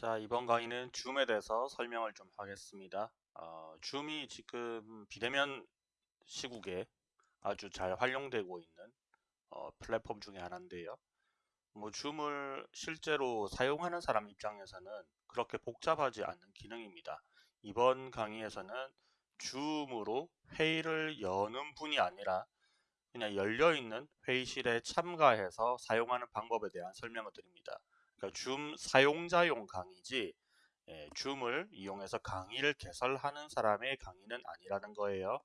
자, 이번 강의는 줌에 대해서 설명을 좀 하겠습니다. 어, 줌이 지금 비대면 시국에 아주 잘 활용되고 있는 어, 플랫폼 중에 하나인데요. 뭐 줌을 실제로 사용하는 사람 입장에서는 그렇게 복잡하지 않은 기능입니다. 이번 강의에서는 줌으로 회의를 여는 분이 아니라 그냥 열려있는 회의실에 참가해서 사용하는 방법에 대한 설명을 드립니다. 그러니까 줌 사용자용 강의지 예, 줌을 이용해서 강의를 개설하는 사람의 강의는 아니라는 거예요.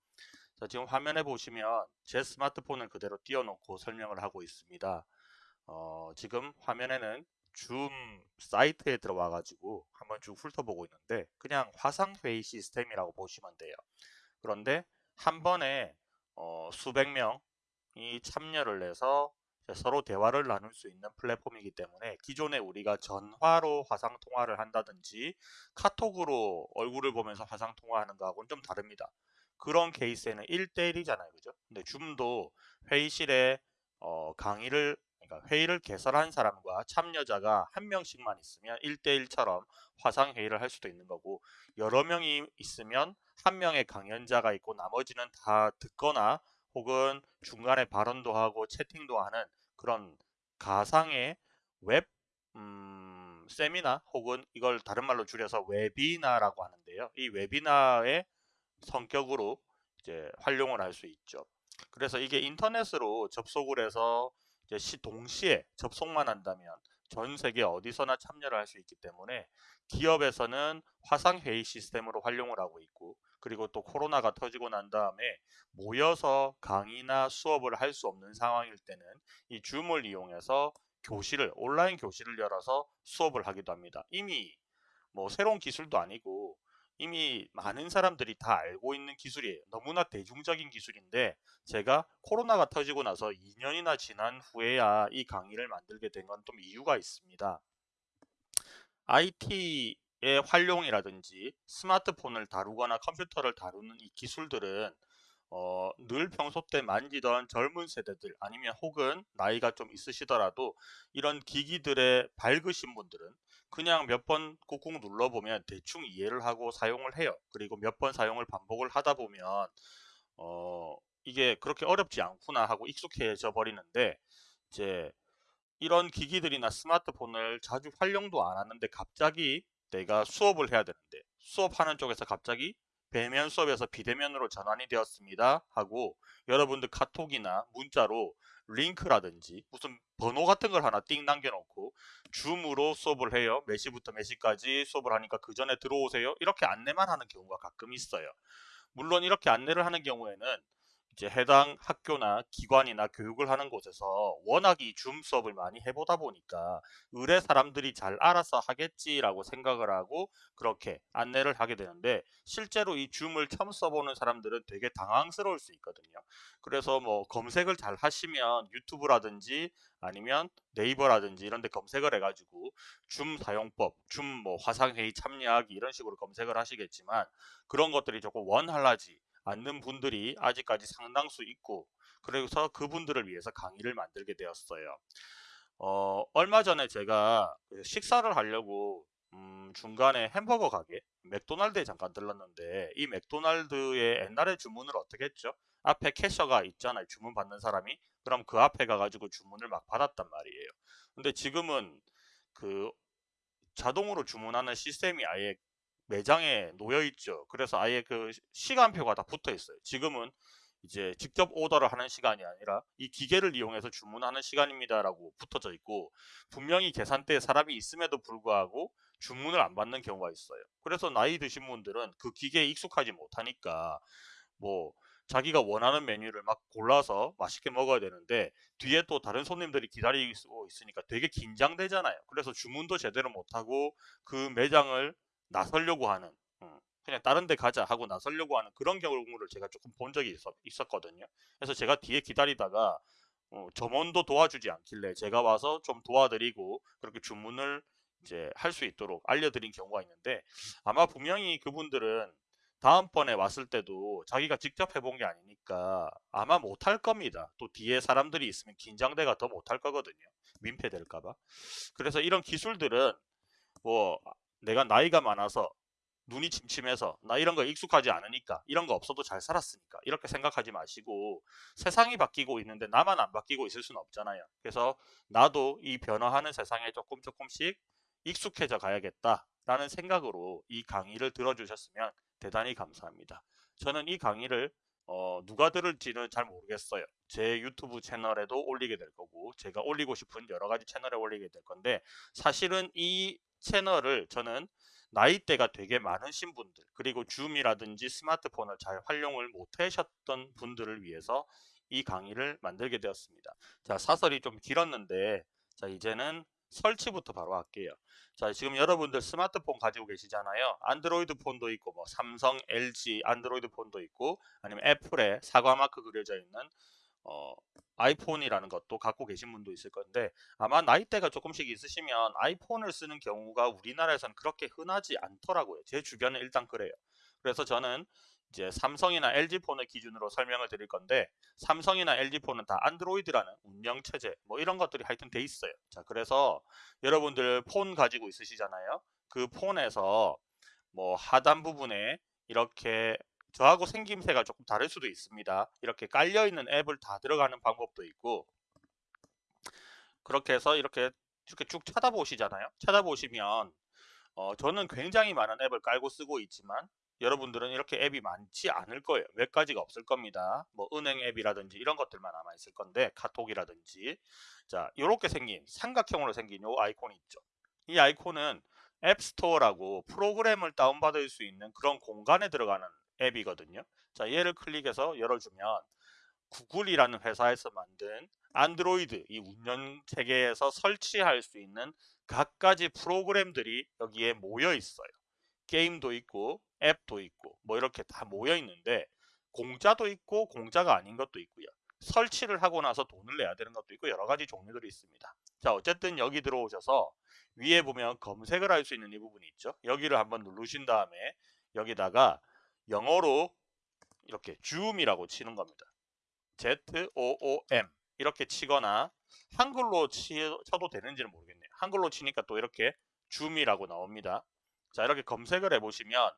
자, 지금 화면에 보시면 제 스마트폰을 그대로 띄워놓고 설명을 하고 있습니다. 어, 지금 화면에는 줌 사이트에 들어와 가지고 한번 쭉 훑어보고 있는데 그냥 화상회의 시스템이라고 보시면 돼요. 그런데 한 번에 어, 수백 명이 참여를 해서 서로 대화를 나눌 수 있는 플랫폼이기 때문에 기존에 우리가 전화로 화상 통화를 한다든지 카톡으로 얼굴을 보면서 화상 통화하는 거하고는 좀 다릅니다. 그런 케이스에는 1대1이잖아요. 그죠? 근데 줌도 회의실에 어, 강의를 그러니까 회의를 개설한 사람과 참여자가 한 명씩만 있으면 1대1처럼 화상 회의를 할 수도 있는 거고 여러 명이 있으면 한 명의 강연자가 있고 나머지는 다 듣거나 혹은 중간에 발언도 하고 채팅도 하는 그런 가상의 웹 음, 세미나 혹은 이걸 다른 말로 줄여서 웨비나라고 하는데요. 이 웨비나의 성격으로 이제 활용을 할 수 있죠. 그래서 이게 인터넷으로 접속을 해서 이제 시 동시에 접속만 한다면 전 세계 어디서나 참여를 할 수 있기 때문에 기업에서는 화상회의 시스템으로 활용을 하고 있고 그리고 또 코로나가 터지고 난 다음에 모여서 강의나 수업을 할 수 없는 상황일 때는 이 줌을 이용해서 교실을 온라인 교실을 열어서 수업을 하기도 합니다. 이미 뭐 새로운 기술도 아니고 이미 많은 사람들이 다 알고 있는 기술이에요. 너무나 대중적인 기술인데 제가 코로나가 터지고 나서 2년이나 지난 후에야 이 강의를 만들게 된 건 좀 이유가 있습니다. IT 의 활용이라든지 스마트폰을 다루거나 컴퓨터를 다루는 이 기술들은 어, 늘 평소 때 만지던 젊은 세대들 아니면 혹은 나이가 좀 있으시더라도 이런 기기들에 밝으신 분들은 그냥 몇 번 꾹꾹 눌러보면 대충 이해를 하고 사용을 해요. 그리고 몇 번 사용을 반복을 하다 보면 어, 이게 그렇게 어렵지 않구나 하고 익숙해져 버리는데 이제 이런 기기들이나 스마트폰을 자주 활용도 안 하는데 갑자기 내가 수업을 해야 되는데 수업하는 쪽에서 갑자기 배면 수업에서 비대면으로 전환이 되었습니다 하고 여러분들 카톡이나 문자로 링크라든지 무슨 번호 같은 걸 하나 띵 남겨놓고 줌으로 수업을 해요. 몇 시부터 몇 시까지 수업을 하니까 그 전에 들어오세요. 이렇게 안내만 하는 경우가 가끔 있어요. 물론 이렇게 안내를 하는 경우에는 이제 해당 학교나 기관이나 교육을 하는 곳에서 워낙 이 줌 수업을 많이 해보다 보니까 의뢰 사람들이 잘 알아서 하겠지라고 생각을 하고 그렇게 안내를 하게 되는데 실제로 이 줌을 처음 써보는 사람들은 되게 당황스러울 수 있거든요. 그래서 뭐 검색을 잘 하시면 유튜브라든지 아니면 네이버라든지 이런 데 검색을 해가지고 줌 사용법, 줌 뭐 화상회의 참여하기 이런 식으로 검색을 하시겠지만 그런 것들이 조금 원활하지 않는 분들이 아직까지 상당수 있고 그래서 그분들을 위해서 강의를 만들게 되었어요. 어, 얼마 전에 제가 그 식사를 하려고 음, 중간에 햄버거 가게 맥도날드에 잠깐 들렀는데 이 맥도날드의 옛날에 주문을 어떻게 했죠? 앞에 캐셔가 있잖아요. 주문 받는 사람이. 그럼 그 앞에 가가지고 주문을 막 받았단 말이에요. 근데 지금은 그 자동으로 주문하는 시스템이 아예 매장에 놓여 있죠. 그래서 아예 그 시간표가 다 붙어 있어요. 지금은 이제 직접 오더를 하는 시간이 아니라 이 기계를 이용해서 주문하는 시간입니다라고 붙어져 있고 분명히 계산대에 사람이 있음에도 불구하고 주문을 안 받는 경우가 있어요. 그래서 나이 드신 분들은 그 기계에 익숙하지 못하니까 뭐 자기가 원하는 메뉴를 막 골라서 맛있게 먹어야 되는데 뒤에 또 다른 손님들이 기다리고 있으니까 되게 긴장되잖아요. 그래서 주문도 제대로 못하고 그 매장을 나서려고 하는 음, 그냥 다른 데 가자 하고 나서려고 하는 그런 경우를 제가 조금 본 적이 있었, 거든요 그래서 제가 뒤에 기다리다가 어, 점원도 도와주지 않길래 제가 와서 좀 도와드리고 그렇게 주문을 이제 할 수 있도록 알려드린 경우가 있는데 아마 분명히 그분들은 다음번에 왔을 때도 자기가 직접 해본 게 아니니까 아마 못할 겁니다. 또 뒤에 사람들이 있으면 긴장대가 더 못할 거거든요. 민폐될까봐. 그래서 이런 기술들은 뭐 내가 나이가 많아서 눈이 침침해서 나 이런 거 익숙하지 않으니까 이런 거 없어도 잘 살았으니까 이렇게 생각하지 마시고 세상이 바뀌고 있는데 나만 안 바뀌고 있을 수는 없잖아요. 그래서 나도 이 변화하는 세상에 조금 조금씩 익숙해져 가야겠다라는 생각으로 이 강의를 들어주셨으면 대단히 감사합니다. 저는 이 강의를 어, 누가 들을지는 잘 모르겠어요. 제 유튜브 채널에도 올리게 될 거고 제가 올리고 싶은 여러 가지 채널에 올리게 될 건데 사실은 이 채널을 저는 나이대가 되게 많으신 분들 그리고 줌이라든지 스마트폰을 잘 활용을 못하셨던 분들을 위해서 이 강의를 만들게 되었습니다. 자 사설이 좀 길었는데 자 이제는 설치부터 바로 할게요. 자 지금 여러분들 스마트폰 가지고 계시잖아요. 안드로이드 폰도 있고 뭐 삼성, LG 안드로이드 폰도 있고 아니면 애플에 사과 마크 그려져 있는 어, 아이폰이라는 것도 갖고 계신 분도 있을 건데 아마 나이대가 조금씩 있으시면 아이폰을 쓰는 경우가 우리나라에서는 그렇게 흔하지 않더라고요. 제 주변은 일단 그래요. 그래서 저는 이제 삼성이나 LG 폰을 기준으로 설명을 드릴 건데 삼성이나 LG 폰은 다 안드로이드라는 운영 체제 뭐 이런 것들이 하여튼 돼 있어요. 자, 그래서 여러분들 폰 가지고 있으시잖아요. 그 폰에서 뭐 하단 부분에 이렇게 저하고 생김새가 조금 다를 수도 있습니다. 이렇게 깔려있는 앱을 다 들어가는 방법도 있고 그렇게 해서 이렇게 이렇게 쭉 찾아보시잖아요. 찾아보시면 어, 저는 굉장히 많은 앱을 깔고 쓰고 있지만 여러분들은 이렇게 앱이 많지 않을 거예요. 몇 가지가 없을 겁니다. 뭐 은행 앱이라든지 이런 것들만 아마 있을 건데 카톡이라든지 자 이렇게 생긴 삼각형으로 생긴 요 아이콘이 있죠. 이 아이콘은 앱스토어라고 프로그램을 다운받을 수 있는 그런 공간에 들어가는 앱이거든요. 자, 얘를 클릭해서 열어주면 구글이라는 회사에서 만든 안드로이드 이 운영 체계에서 설치할 수 있는 각가지 프로그램들이 여기에 모여 있어요. 게임도 있고 앱도 있고 뭐 이렇게 다 모여 있는데 공짜도 있고 공짜가 아닌 것도 있고요. 설치를 하고 나서 돈을 내야 되는 것도 있고 여러 가지 종류들이 있습니다. 자 어쨌든 여기 들어오셔서 위에 보면 검색을 할 수 있는 이 부분이 있죠. 여기를 한번 누르신 다음에 여기다가 영어로 이렇게 줌이라고 치는 겁니다. Z-O-O-M 이렇게 치거나 한글로 치, 쳐도 되는지는 모르겠네요. 한글로 치니까 또 이렇게 줌이라고 나옵니다. 자 이렇게 검색을 해보시면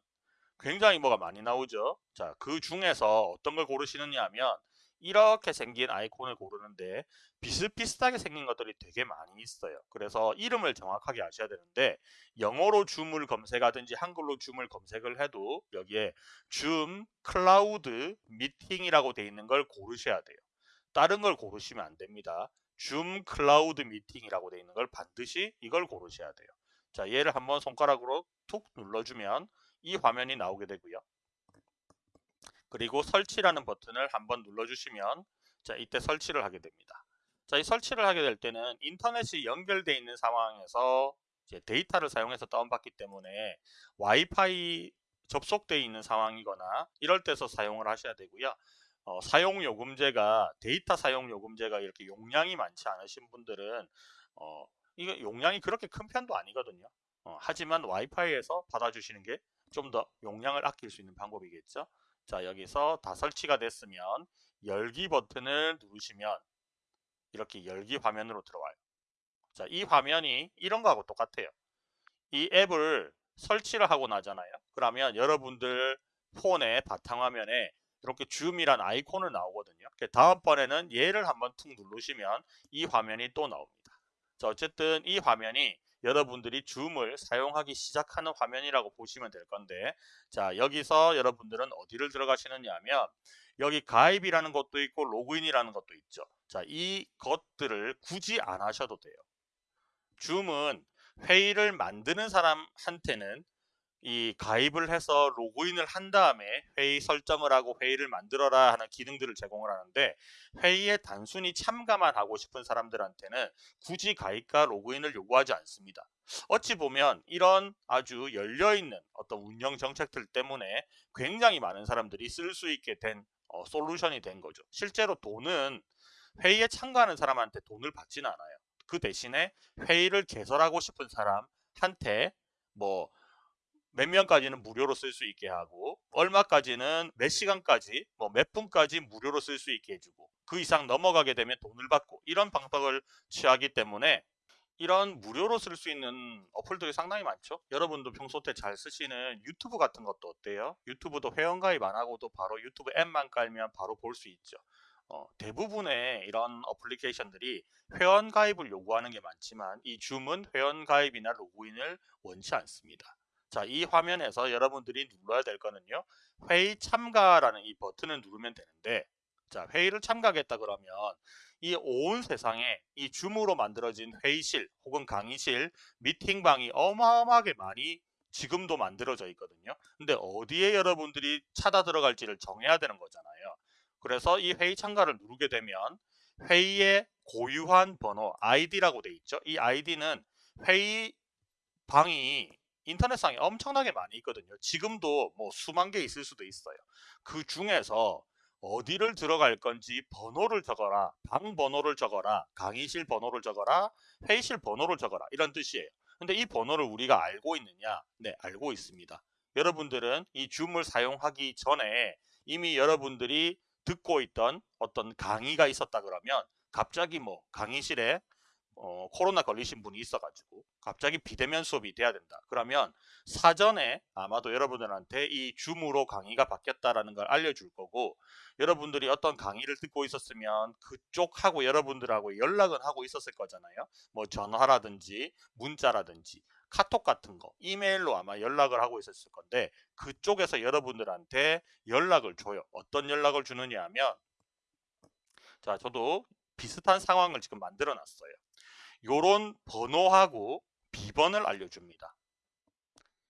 굉장히 뭐가 많이 나오죠. 자 그 중에서 어떤 걸 고르시느냐 하면 이렇게 생긴 아이콘을 고르는데 비슷비슷하게 생긴 것들이 되게 많이 있어요. 그래서 이름을 정확하게 아셔야 되는데 영어로 줌을 검색하든지 한글로 줌을 검색을 해도 여기에 줌 클라우드 미팅이라고 되어 있는 걸 고르셔야 돼요. 다른 걸 고르시면 안 됩니다. 줌 클라우드 미팅이라고 되어 있는 걸 반드시 이걸 고르셔야 돼요. 자, 얘를 한번 손가락으로 툭 눌러주면 이 화면이 나오게 되고요. 그리고 설치라는 버튼을 한번 눌러주시면 자 이때 설치를 하게 됩니다. 자, 이 설치를 하게 될 때는 인터넷이 연결되어 있는 상황에서 데이터를 사용해서 다운받기 때문에 와이파이 접속되어 있는 상황이거나 이럴 때서 사용을 하셔야 되고요. 어, 사용 요금제가 데이터 사용 요금제가 이렇게 용량이 많지 않으신 분들은 어, 이거 용량이 그렇게 큰 편도 아니거든요. 어, 하지만 와이파이에서 받아주시는 게 좀 더 용량을 아낄 수 있는 방법이겠죠. 자 여기서 다 설치가 됐으면 열기 버튼을 누르시면 이렇게 열기 화면으로 들어와요. 자, 이 화면이 이런 거하고 똑같아요. 이 앱을 설치를 하고 나잖아요. 그러면 여러분들 폰의 바탕화면에 이렇게 줌이란 아이콘을 나오거든요. 다음번에는 얘를 한번 툭 누르시면 이 화면이 또 나옵니다. 자, 어쨌든 이 화면이 여러분들이 줌을 사용하기 시작하는 화면이라고 보시면 될 건데 자 여기서 여러분들은 어디를 들어가시느냐 하면 여기 가입이라는 것도 있고 로그인이라는 것도 있죠. 자 이것들을 굳이 안 하셔도 돼요. 줌은 회의를 만드는 사람한테는 이 가입을 해서 로그인을 한 다음에 회의 설정을 하고 회의를 만들어라 하는 기능들을 제공을 하는데 회의에 단순히 참가만 하고 싶은 사람들한테는 굳이 가입과 로그인을 요구하지 않습니다. 어찌 보면 이런 아주 열려있는 어떤 운영 정책들 때문에 굉장히 많은 사람들이 쓸 수 있게 된 어, 솔루션이 된 거죠. 실제로 돈은 회의에 참가하는 사람한테 돈을 받지는 않아요. 그 대신에 회의를 개설하고 싶은 사람한테 뭐 몇 명까지는 무료로 쓸 수 있게 하고 얼마까지는 몇 시간까지 뭐 몇 분까지 무료로 쓸 수 있게 해주고 그 이상 넘어가게 되면 돈을 받고 이런 방법을 취하기 때문에 이런 무료로 쓸 수 있는 어플들이 상당히 많죠. 여러분도 평소 때 잘 쓰시는 유튜브 같은 것도 어때요? 유튜브도 회원가입 안 하고도 바로 유튜브 앱만 깔면 바로 볼 수 있죠. 어, 대부분의 이런 어플리케이션들이 회원 가입을 요구하는 게 많지만 이 줌은 회원 가입이나 로그인을 원치 않습니다. 자, 이 화면에서 여러분들이 눌러야 될 거는요. 회의 참가라는 이 버튼을 누르면 되는데 자, 회의를 참가하겠다 그러면 이 온 세상에 이 줌으로 만들어진 회의실 혹은 강의실, 미팅방이 어마어마하게 많이 지금도 만들어져 있거든요. 근데 어디에 여러분들이 찾아 들어갈지를 정해야 되는 거잖아요. 그래서 이 회의 참가를 누르게 되면 회의의 고유한 번호 ID라고 돼 있죠. 이 ID는 회의 방이 인터넷상에 엄청나게 많이 있거든요. 지금도 뭐 수만 개 있을 수도 있어요. 그 중에서 어디를 들어갈 건지 번호를 적어라. 방 번호를 적어라. 강의실 번호를 적어라. 회의실 번호를 적어라. 이런 뜻이에요. 근데 이 번호를 우리가 알고 있느냐? 네, 알고 있습니다. 여러분들은 이 줌을 사용하기 전에 이미 여러분들이 듣고 있던 어떤 강의가 있었다 그러면 갑자기 뭐 강의실에 어, 코로나 걸리신 분이 있어가지고 갑자기 비대면 수업이 돼야 된다. 그러면 사전에 아마도 여러분들한테 이 줌으로 강의가 바뀌었다라는 걸 알려줄 거고 여러분들이 어떤 강의를 듣고 있었으면 그쪽하고 여러분들하고 연락은 하고 있었을 거잖아요. 뭐 전화라든지 문자라든지 카톡 같은 거 이메일로 아마 연락을 하고 있었을 건데 그쪽에서 여러분들한테 연락을 줘요. 어떤 연락을 주느냐 하면 자 저도 비슷한 상황을 지금 만들어 놨어요. 요런 번호하고 비번을 알려줍니다.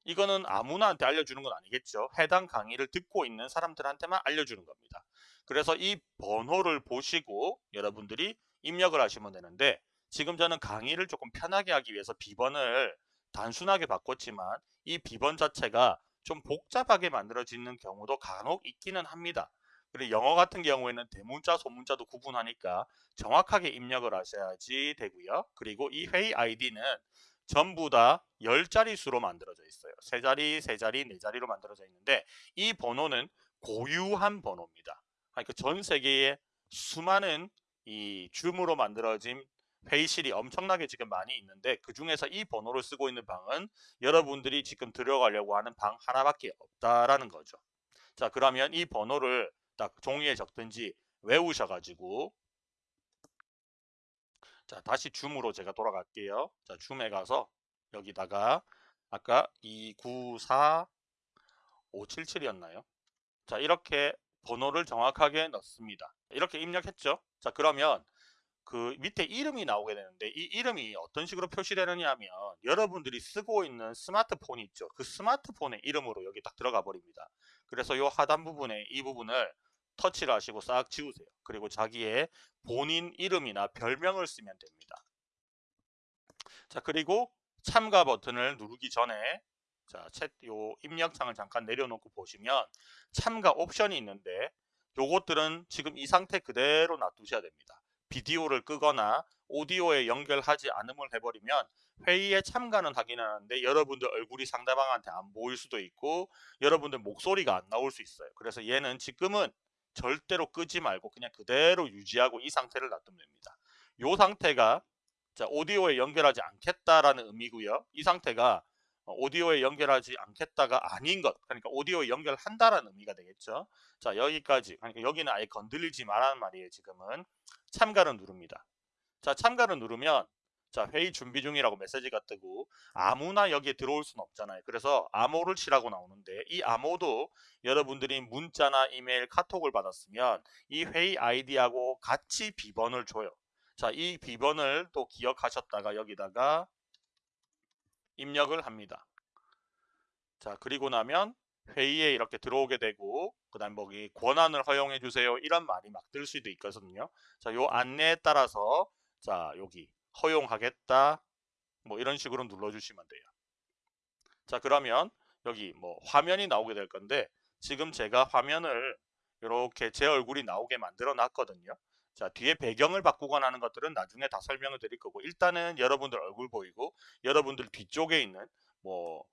이거는 아무나한테 알려주는 건 아니겠죠. 해당 강의를 듣고 있는 사람들한테만 알려주는 겁니다. 그래서 이 번호를 보시고 여러분들이 입력을 하시면 되는데 지금 저는 강의를 조금 편하게 하기 위해서 비번을 단순하게 바꿨지만 이 비번 자체가 좀 복잡하게 만들어지는 경우도 간혹 있기는 합니다. 그리고 영어 같은 경우에는 대문자, 소문자도 구분하니까 정확하게 입력을 하셔야지 되고요. 그리고 이 회의 아이디는 전부 다 10자리 수로 만들어져 있어요. 3자리, 3자리, 4자리로 만들어져 있는데 이 번호는 고유한 번호입니다. 그러니까 전 세계에 수많은 이 줌으로 만들어진 회의실이 엄청나게 지금 많이 있는데 그 중에서 이 번호를 쓰고 있는 방은 여러분들이 지금 들어가려고 하는 방 하나밖에 없다라는 거죠. 자 그러면 이 번호를 딱 종이에 적든지 외우셔가지고 자 다시 줌으로 제가 돌아갈게요. 자 줌에 가서 여기다가 아까 294577이었나요? 자 이렇게 번호를 정확하게 넣습니다. 이렇게 입력했죠. 자 그러면 그 밑에 이름이 나오게 되는데 이 이름이 어떤 식으로 표시되느냐 하면 여러분들이 쓰고 있는 스마트폰이 있죠. 그 스마트폰의 이름으로 여기 딱 들어가 버립니다. 그래서 이 하단 부분에 이 부분을 터치를 하시고 싹 지우세요. 그리고 자기의 본인 이름이나 별명을 쓰면 됩니다. 자 그리고 참가 버튼을 누르기 전에 자, 챗 요 입력창을 잠깐 내려놓고 보시면 참가 옵션이 있는데 요것들은 지금 이 상태 그대로 놔두셔야 됩니다. 비디오를 끄거나 오디오에 연결하지 않음을 해버리면 회의에 참가는 하긴 하는데 여러분들 얼굴이 상대방한테 안 보일 수도 있고 여러분들 목소리가 안 나올 수 있어요. 그래서 얘는 지금은 절대로 끄지 말고 그냥 그대로 유지하고 이 상태를 놔두면 됩니다. 이 상태가 자, 오디오에 연결하지 않겠다라는 의미고요. 이 상태가 어, 오디오에 연결하지 않겠다가 아닌 것. 그러니까 오디오에 연결한다라는 의미가 되겠죠. 자 여기까지. 그러니까 여기는 아예 건들리지 말라는 말이에요 지금은. 참가를 누릅니다. 자 참가를 누르면 자 회의 준비 중이라고 메시지가 뜨고 아무나 여기에 들어올 수는 없잖아요. 그래서 암호를 치라고 나오는데 이 암호도 여러분들이 문자나 이메일 카톡을 받았으면 이 회의 아이디하고 같이 비번을 줘요. 자 이 비번을 또 기억하셨다가 여기다가 입력을 합니다. 자 그리고 나면 회의에 이렇게 들어오게 되고 그 다음 거기 권한을 허용해 주세요 이런 말이 막뜰 수도 있거든요. 자요 안내에 따라서 자 여기 허용하겠다 뭐 이런 식으로 눌러 주시면 돼요. 자 그러면 여기 뭐 화면이 나오게 될 건데 지금 제가 화면을 이렇게 제 얼굴이 나오게 만들어 놨거든요 자 뒤에 배경을 바꾸거나 하는 것들은 나중에 다 설명을 드릴 거고 일단은 여러분들 얼굴 보이고 여러분들 뒤쪽에 있는 뭐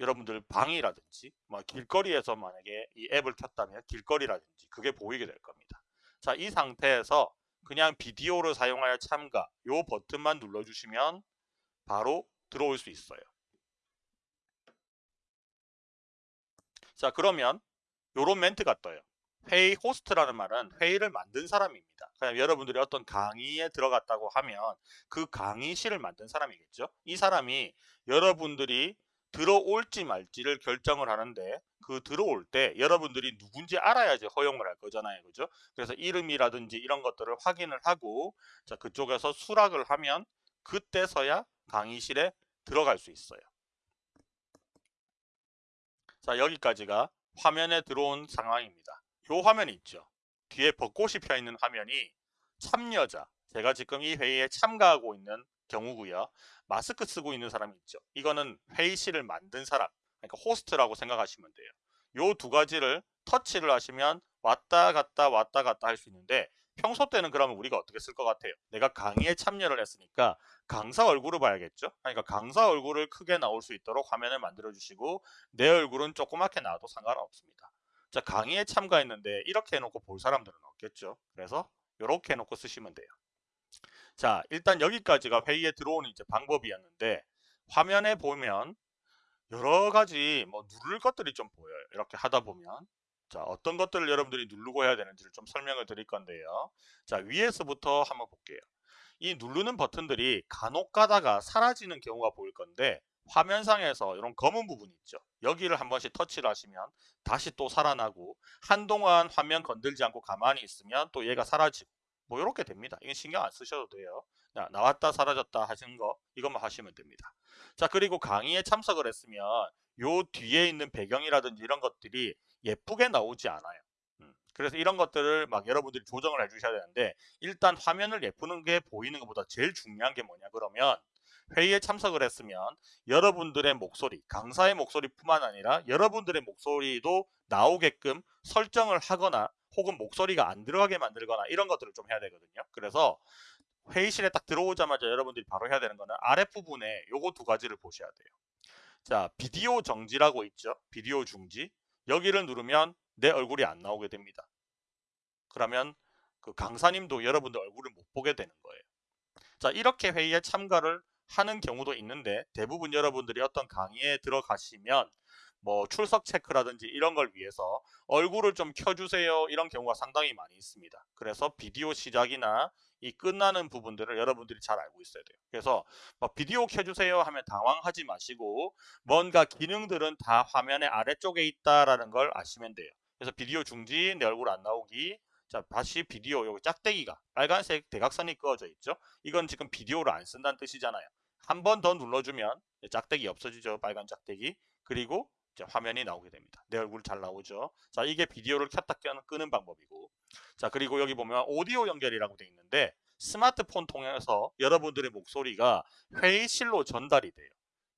여러분들 방이라든지 뭐 길거리에서 만약에 이 앱을 켰다면 길거리라든지 그게 보이게 될 겁니다 자 이 상태에서 그냥 비디오를 사용하여 참가 요 버튼만 눌러주시면 바로 들어올 수 있어요. 자 그러면 요런 멘트가 떠요. 회의 호스트라는 말은 회의를 만든 사람입니다. 그냥 여러분들이 어떤 강의에 들어갔다고 하면 그 강의실을 만든 사람이겠죠. 이 사람이 여러분들이 들어올지 말지를 결정을 하는데 그 들어올 때 여러분들이 누군지 알아야지 허용을 할 거잖아요. 그죠? 그래서 이름이라든지 이런 것들을 확인을 하고 자 그쪽에서 수락을 하면 그때서야 강의실에 들어갈 수 있어요. 자 여기까지가 화면에 들어온 상황입니다. 요 화면이 있죠. 뒤에 벚꽃이 펴 있는 화면이 참여자 제가 지금 이 회의에 참가하고 있는 경우고요. 마스크 쓰고 있는 사람이 있죠. 이거는 회의실을 만든 사람 그러니까 호스트라고 생각하시면 돼요. 요 두 가지를 터치를 하시면 왔다 갔다 왔다 갔다 할 수 있는데 평소 때는 그러면 우리가 어떻게 쓸 것 같아요? 내가 강의에 참여를 했으니까 강사 얼굴을 봐야겠죠? 그러니까 강사 얼굴을 크게 나올 수 있도록 화면을 만들어 주시고 내 얼굴은 조그맣게 나와도 상관없습니다. 자 강의에 참가했는데 이렇게 해놓고 볼 사람들은 없겠죠. 그래서 이렇게 해놓고 쓰시면 돼요. 자 일단 여기까지가 회의에 들어오는 이제 방법이었는데 화면에 보면 여러 가지 뭐 누를 것들이 좀 보여요. 이렇게 하다 보면 자 어떤 것들을 여러분들이 누르고 해야 되는지를 좀 설명을 드릴 건데요. 자 위에서부터 한번 볼게요. 이 누르는 버튼들이 간혹 가다가 사라지는 경우가 보일 건데 화면상에서 이런 검은 부분이 있죠. 여기를 한 번씩 터치를 하시면 다시 또 살아나고 한동안 화면 건들지 않고 가만히 있으면 또 얘가 사라지고 뭐 이렇게 됩니다. 이건 신경 안 쓰셔도 돼요. 자, 나왔다 사라졌다 하시는 거 이것만 하시면 됩니다. 자 그리고 강의에 참석을 했으면 요 뒤에 있는 배경이라든지 이런 것들이 예쁘게 나오지 않아요. 음, 그래서 이런 것들을 막 여러분들이 조정을 해주셔야 되는데 일단 화면을 예쁘는 게 보이는 것보다 제일 중요한 게 뭐냐 그러면 회의에 참석을 했으면 여러분들의 목소리, 강사의 목소리뿐만 아니라 여러분들의 목소리도 나오게끔 설정을 하거나 혹은 목소리가 안 들어가게 만들거나 이런 것들을 좀 해야 되거든요. 그래서 회의실에 딱 들어오자마자 여러분들이 바로 해야 되는 거는 아랫부분에 요거 두 가지를 보셔야 돼요. 자, 비디오 정지라고 있죠. 비디오 중지. 여기를 누르면 내 얼굴이 안 나오게 됩니다. 그러면 그 강사님도 여러분들 얼굴을 못 보게 되는 거예요. 자, 이렇게 회의에 참가를 하는 경우도 있는데 대부분 여러분들이 어떤 강의에 들어가시면 뭐 출석 체크라든지 이런 걸 위해서 얼굴을 좀 켜주세요 이런 경우가 상당히 많이 있습니다. 그래서 비디오 시작이나 이 끝나는 부분들을 여러분들이 잘 알고 있어야 돼요. 그래서 뭐 비디오 켜주세요 하면 당황하지 마시고 뭔가 기능들은 다 화면의 아래쪽에 있다라는 걸 아시면 돼요. 그래서 비디오 중지, 내 얼굴 안 나오기, 자 다시 비디오 여기 짝대기가 빨간색 대각선이 그어져 있죠. 이건 지금 비디오를 안 쓴다는 뜻이잖아요. 한 번 더 눌러주면 짝대기 없어지죠. 빨간 짝대기. 그리고 화면이 나오게 됩니다. 내 얼굴 잘 나오죠. 자 이게 비디오를 켰다 끄는 방법이고 자 그리고 여기 보면 오디오 연결이라고 되어 있는데 스마트폰 통해서 여러분들의 목소리가 회의실로 전달이 돼요.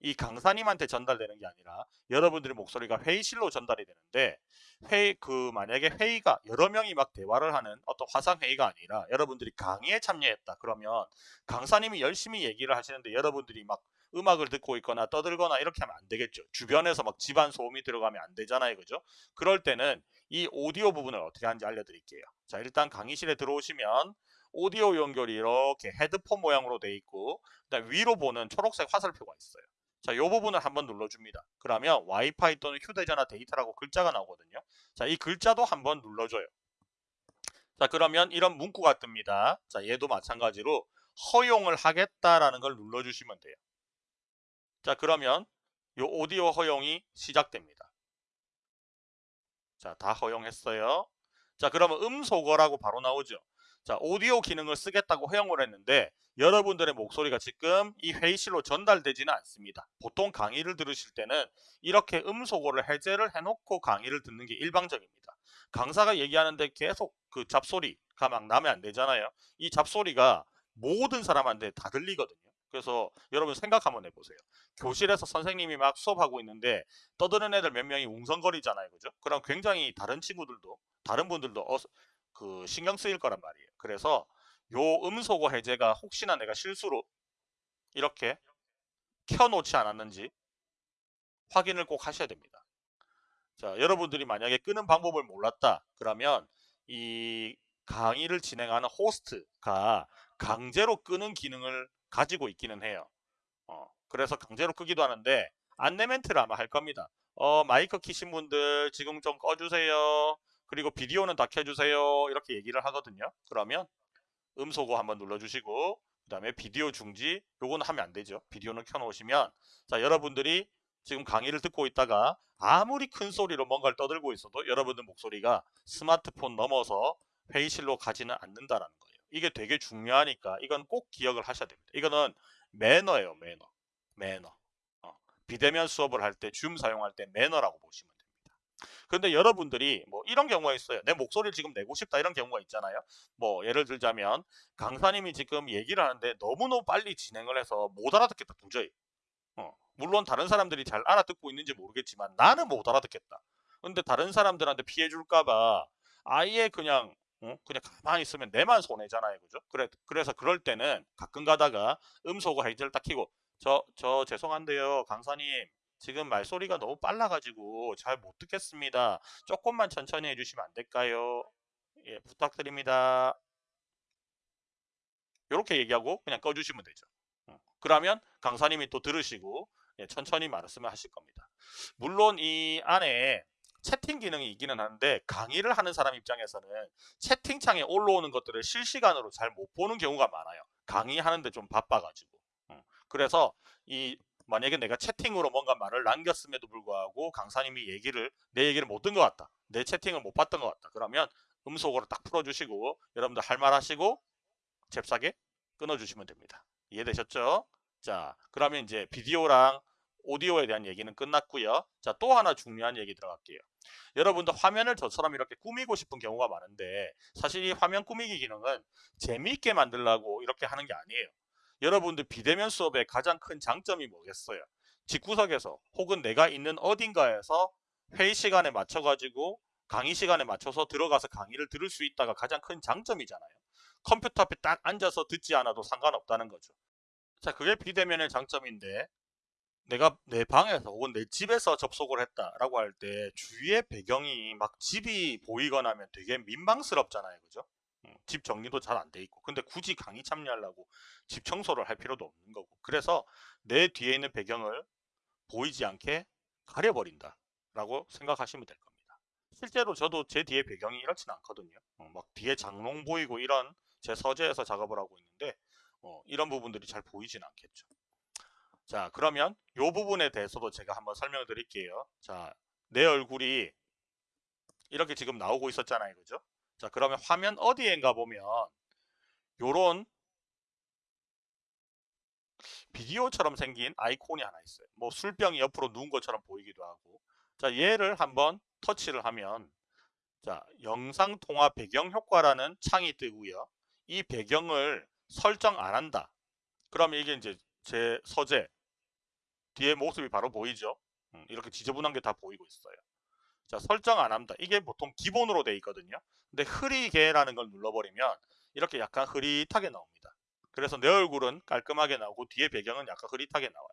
이 강사님한테 전달되는 게 아니라 여러분들의 목소리가 회의실로 전달이 되는데 회의 그 만약에 회의가 여러 명이 막 대화를 하는 어떤 화상 회의가 아니라 여러분들이 강의에 참여했다 그러면 강사님이 열심히 얘기를 하시는데 여러분들이 막 음악을 듣고 있거나 떠들거나 이렇게 하면 안 되겠죠. 주변에서 막 집안 소음이 들어가면 안 되잖아요. 그죠? 그럴 때는 이 오디오 부분을 어떻게 하는지 알려드릴게요. 자 일단 강의실에 들어오시면 오디오 연결이 이렇게 헤드폰 모양으로 돼 있고 그다음 위로 보는 초록색 화살표가 있어요. 자, 이 부분을 한번 눌러줍니다. 그러면 와이파이 또는 휴대전화 데이터라고 글자가 나오거든요. 자, 이 글자도 한번 눌러줘요. 자, 그러면 이런 문구가 뜹니다. 자, 얘도 마찬가지로 허용을 하겠다라는 걸 눌러주시면 돼요. 자, 그러면 이 오디오 허용이 시작됩니다. 자, 다 허용했어요. 자, 그러면 음소거라고 바로 나오죠. 자, 오디오 기능을 쓰겠다고 허용을 했는데 여러분들의 목소리가 지금 이 회의실로 전달되지는 않습니다. 보통 강의를 들으실 때는 이렇게 음소거를 해제를 해놓고 강의를 듣는 게 일방적입니다. 강사가 얘기하는데 계속 그 잡소리가 막 나면 안 되잖아요. 이 잡소리가 모든 사람한테 다 들리거든요. 그래서 여러분 생각 한번 해보세요. 교실에서 선생님이 막 수업하고 있는데 떠드는 애들 몇 명이 웅성거리잖아요. 그죠? 그럼 굉장히 다른 친구들도 다른 분들도 어, 그 신경 쓰일 거란 말이에요. 그래서 요 음소거 해제가 혹시나 내가 실수로 이렇게 켜놓지 않았는지 확인을 꼭 하셔야 됩니다. 자, 여러분들이 만약에 끄는 방법을 몰랐다 그러면 이 강의를 진행하는 호스트가 강제로 끄는 기능을 가지고 있기는 해요. 어, 그래서 강제로 끄기도 하는데 안내 멘트를 아마 할 겁니다. 어, 마이크 키신 분들 지금 좀 꺼주세요. 그리고 비디오는 다 켜주세요. 이렇게 얘기를 하거든요. 그러면 음소거 한번 눌러주시고 그 다음에 비디오 중지 요거는 하면 안 되죠. 비디오는 켜놓으시면 자 여러분들이 지금 강의를 듣고 있다가 아무리 큰 소리로 뭔가를 떠들고 있어도 여러분들 목소리가 스마트폰 넘어서 회의실로 가지는 않는다라는 거예요. 이게 되게 중요하니까 이건 꼭 기억을 하셔야 됩니다. 이거는 매너예요. 매너. 매너. 어, 비대면 수업을 할 때 줌 사용할 때 매너라고 보시면 근데 여러분들이 뭐 이런 경우가 있어요. 내 목소리를 지금 내고 싶다 이런 경우가 있잖아요. 뭐 예를 들자면 강사님이 지금 얘기를 하는데 너무너무 빨리 진행을 해서 못 알아듣겠다 도저히. 어, 물론 다른 사람들이 잘 알아듣고 있는지 모르겠지만 나는 못 알아듣겠다. 근데 다른 사람들한테 피해 줄까봐 아예 그냥 어? 그냥 가만히 있으면 내만 손해잖아요. 그죠? 그래, 그래서 그럴 때는 가끔 가다가 음소거 헤이즈를 딱 키고 저, 저 죄송한데요. 강사님 지금 말소리가 너무 빨라가지고 잘 못 듣겠습니다. 조금만 천천히 해주시면 안 될까요? 예, 부탁드립니다. 이렇게 얘기하고 그냥 꺼주시면 되죠. 어, 그러면 강사님이 또 들으시고 예, 천천히 말씀을 하실 겁니다. 물론 이 안에 채팅 기능이 있기는 한데 강의를 하는 사람 입장에서는 채팅창에 올라오는 것들을 실시간으로 잘 못 보는 경우가 많아요. 강의하는데 좀 바빠가지고. 어, 그래서 이 만약에 내가 채팅으로 뭔가 말을 남겼음에도 불구하고 강사님이 얘기를 내 얘기를 못 든 것 같다. 내 채팅을 못 봤던 것 같다. 그러면 음속으로 딱 풀어주시고 여러분들 할 말 하시고 잽싸게 끊어주시면 됩니다. 이해되셨죠? 자 그러면 이제 비디오랑 오디오에 대한 얘기는 끝났고요. 자, 또 하나 중요한 얘기 들어갈게요. 여러분들 화면을 저처럼 이렇게 꾸미고 싶은 경우가 많은데 사실 이 화면 꾸미기 기능은 재미있게 만들라고 이렇게 하는 게 아니에요. 여러분들 비대면 수업의 가장 큰 장점이 뭐겠어요? 집구석에서 혹은 내가 있는 어딘가에서 회의 시간에 맞춰가지고 강의 시간에 맞춰서 들어가서 강의를 들을 수 있다가 가장 큰 장점이잖아요. 컴퓨터 앞에 딱 앉아서 듣지 않아도 상관없다는 거죠. 자, 그게 비대면의 장점인데 내가 내 방에서 혹은 내 집에서 접속을 했다라고 할 때 주위의 배경이 막 집이 보이거나 하면 되게 민망스럽잖아요. 그죠? 음, 집 정리도 잘 안 돼 있고. 근데 굳이 강의 참여하려고 집 청소를 할 필요도 없는 거고. 그래서 내 뒤에 있는 배경을 보이지 않게 가려버린다 라고 생각하시면 될 겁니다. 실제로 저도 제 뒤에 배경이 이렇지는 않거든요. 어, 막 뒤에 장롱 보이고 이런 제 서재에서 작업을 하고 있는데 어, 이런 부분들이 잘 보이진 않겠죠. 자 그러면 이 부분에 대해서도 제가 한번 설명을 드릴게요. 자내 얼굴이 이렇게 지금 나오고 있었잖아요. 그죠 자 그러면 화면 어디엔가 보면 요런 비디오처럼 생긴 아이콘이 하나 있어요. 뭐 술병이 옆으로 누운 것처럼 보이기도 하고. 자 얘를 한번 터치를 하면 자 영상 통화 배경 효과라는 창이 뜨고요. 이 배경을 설정 안 한다. 그러면 이게 이제 제 서재 뒤에 모습이 바로 보이죠? 음, 이렇게 지저분한 게 다 보이고 있어요 자 설정 안 합니다. 이게 보통 기본으로 돼 있거든요. 근데 흐리게라는 걸 눌러버리면 이렇게 약간 흐릿하게 나옵니다. 그래서 내 얼굴은 깔끔하게 나오고 뒤에 배경은 약간 흐릿하게 나와요.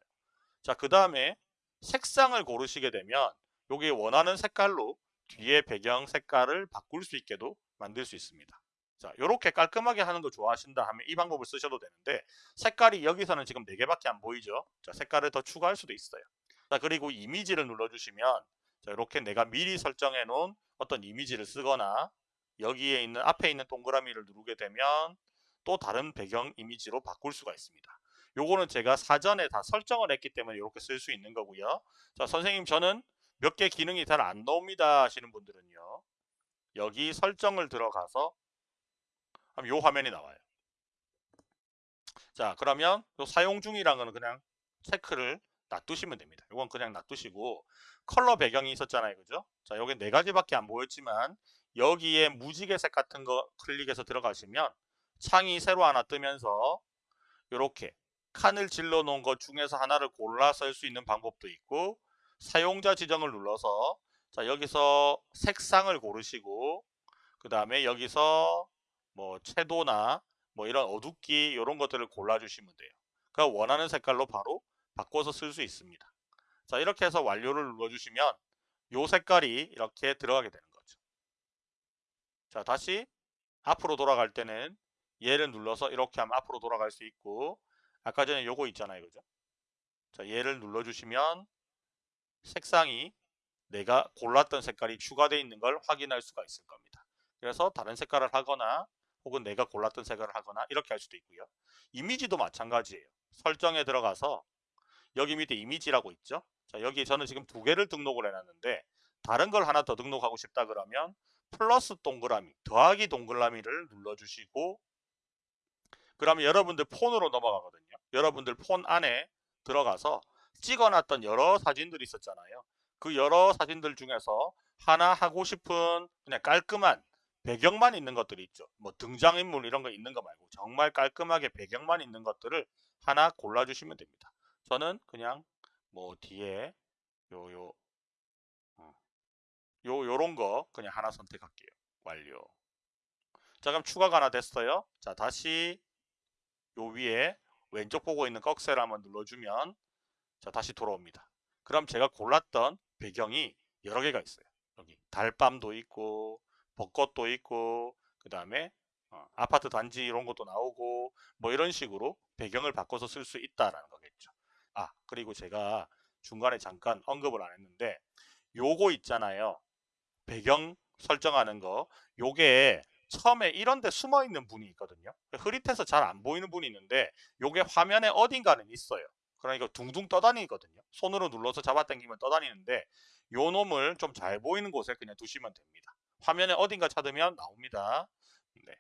자 그 다음에 색상을 고르시게 되면 여기 원하는 색깔로 뒤에 배경 색깔을 바꿀 수 있게도 만들 수 있습니다. 자, 이렇게 깔끔하게 하는 거 좋아하신다 하면 이 방법을 쓰셔도 되는데 색깔이 여기서는 지금 4개밖에 안 보이죠? 자, 색깔을 더 추가할 수도 있어요. 자, 그리고 이미지를 눌러주시면 자, 이렇게 내가 미리 설정해 놓은 어떤 이미지를 쓰거나 여기에 있는 앞에 있는 동그라미를 누르게 되면 또 다른 배경 이미지로 바꿀 수가 있습니다. 요거는 제가 사전에 다 설정을 했기 때문에 이렇게 쓸 수 있는 거고요. 자, 선생님 저는 몇 개 기능이 잘 안 나옵니다 하시는 분들은요. 여기 설정을 들어가서 요 화면이 나와요. 자 그러면 사용 거는 그냥 체크를 놔두시면 됩니다. 이건 그냥 놔두시고 컬러 배경이 있었잖아요. 그죠? 자 여기 네 가지밖에 안 보였지만 여기에 무지개색 같은 거 클릭해서 들어가시면 창이 새로 하나 뜨면서 이렇게 칸을 질러 놓은 것 중에서 하나를 골라 쓸수 있는 방법도 있고 사용자 지정을 눌러서 자 여기서 색상을 고르시고 그 다음에 여기서 뭐 채도나 뭐 이런 어둡기 이런 것들을 골라주시면 돼요. 그 원하는 색깔로 바로 바꿔서 쓸 수 있습니다. 자 이렇게 해서 완료를 눌러주시면 요 색깔이 이렇게 들어가게 되는 거죠. 자 다시 앞으로 돌아갈 때는 얘를 눌러서 이렇게 하면 앞으로 돌아갈 수 있고 아까 전에 요거 있잖아요. 그죠? 자, 얘를 눌러주시면 색상이 내가 골랐던 색깔이 추가되어 있는 걸 확인할 수가 있을 겁니다. 그래서 다른 색깔을 하거나 혹은 내가 골랐던 색깔을 하거나 이렇게 할 수도 있고요. 이미지도 마찬가지예요. 설정에 들어가서 여기 밑에 이미지라고 있죠. 자, 여기 저는 지금 두 개를 등록을 해놨는데 다른 걸 하나 더 등록하고 싶다 그러면 플러스 동그라미, 더하기 동그라미를 눌러주시고 그러면 여러분들 폰으로 넘어가거든요. 여러분들 폰 안에 들어가서 찍어놨던 여러 사진들이 있었잖아요. 그 여러 사진들 중에서 하나 하고 싶은 그냥 깔끔한 배경만 있는 것들이 있죠. 뭐 등장인물 이런 거 있는 거 말고 정말 깔끔하게 배경만 있는 것들을 하나 골라주시면 됩니다. 저는 그냥 뭐 뒤에 요요 어, 요 요런 거 그냥 하나 선택할게요. 완료. 자 그럼 추가가 하나 됐어요. 자 다시 요 위에 왼쪽 보고 있는 꺽쇠를 한번 눌러주면 자 다시 돌아옵니다. 그럼 제가 골랐던 배경이 여러 개가 있어요. 여기 달밤도 있고 벚꽃도 있고 그 다음에 어, 아파트 단지 이런 것도 나오고 뭐 이런 식으로 배경을 바꿔서 쓸 수 있다라는 거겠죠. 아 그리고 제가 중간에 잠깐 언급을 안 했는데 요거 있잖아요. 배경 설정하는 거 요게 처음에 이런 데 숨어 있는 분이 있거든요. 흐릿해서 잘 안 보이는 분이 있는데 요게 화면에 어딘가는 있어요. 그러니까 둥둥 떠다니거든요. 손으로 눌러서 잡아당기면 떠다니는데 요 놈을 좀 잘 보이는 곳에 그냥 두시면 됩니다. 화면에 어딘가 찾으면 나옵니다. 네.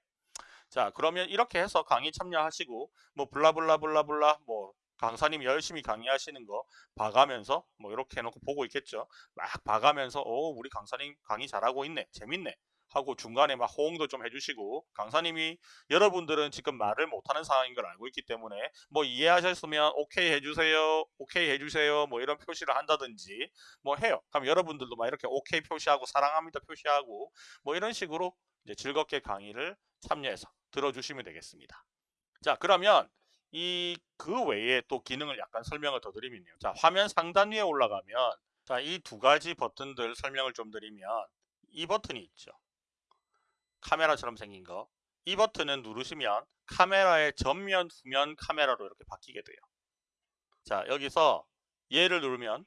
자 그러면 이렇게 해서 강의 참여하시고 뭐 블라블라블라블라 뭐 강사님이 열심히 강의하시는 거 봐가면서 뭐 이렇게 해놓고 보고 있겠죠. 막 봐가면서 오 우리 강사님 강의 잘하고 있네 재밌네 하고 중간에 막 호응도 좀 해주시고 강사님이 여러분들은 지금 말을 못하는 상황인 걸 알고 있기 때문에 뭐 이해하셨으면 오케이 해주세요 오케이 해주세요 뭐 이런 표시를 한다든지 뭐 해요 그럼 여러분들도 막 이렇게 오케이 표시하고 사랑합니다 표시하고 뭐 이런 식으로 이제 즐겁게 강의를 참여해서 들어주시면 되겠습니다 자 그러면 이 그 외에 또 기능을 약간 설명을 더 드리면요 자 화면 상단 위에 올라가면 자 이 두 가지 버튼들 설명을 좀 드리면 이 버튼이 있죠 카메라처럼 생긴 거. 이 버튼은 누르시면 카메라의 전면, 후면 카메라로 이렇게 바뀌게 돼요. 자, 여기서 얘를 누르면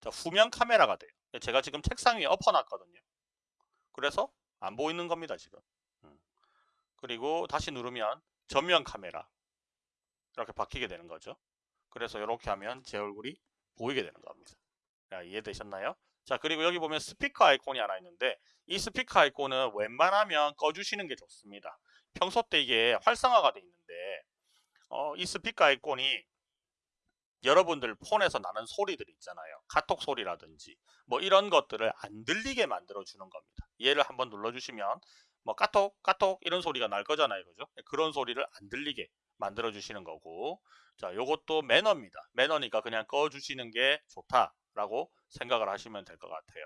자, 후면 카메라가 돼요. 제가 지금 책상 위에 엎어놨거든요. 그래서 안 보이는 겁니다, 지금. 음. 그리고 다시 누르면 전면 카메라 이렇게 바뀌게 되는 거죠. 그래서 이렇게 하면 제 얼굴이 보이게 되는 겁니다. 자, 이해되셨나요? 자 그리고 여기 보면 스피커 아이콘이 하나 있는데 이 스피커 아이콘은 웬만하면 꺼주시는 게 좋습니다. 평소 때 이게 활성화가 돼 있는데 어, 이 스피커 아이콘이 여러분들 폰에서 나는 소리들 있잖아요. 카톡 소리라든지 뭐 이런 것들을 안 들리게 만들어 주는 겁니다. 얘를 한번 눌러주시면 뭐 카톡 카톡 이런 소리가 날 거잖아요. 그죠? 그런 소리를 안 들리게 만들어 주시는 거고 자 요것도 매너입니다. 매너니까 그냥 꺼 주시는 게 좋다 라고 생각을 하시면 될 것 같아요.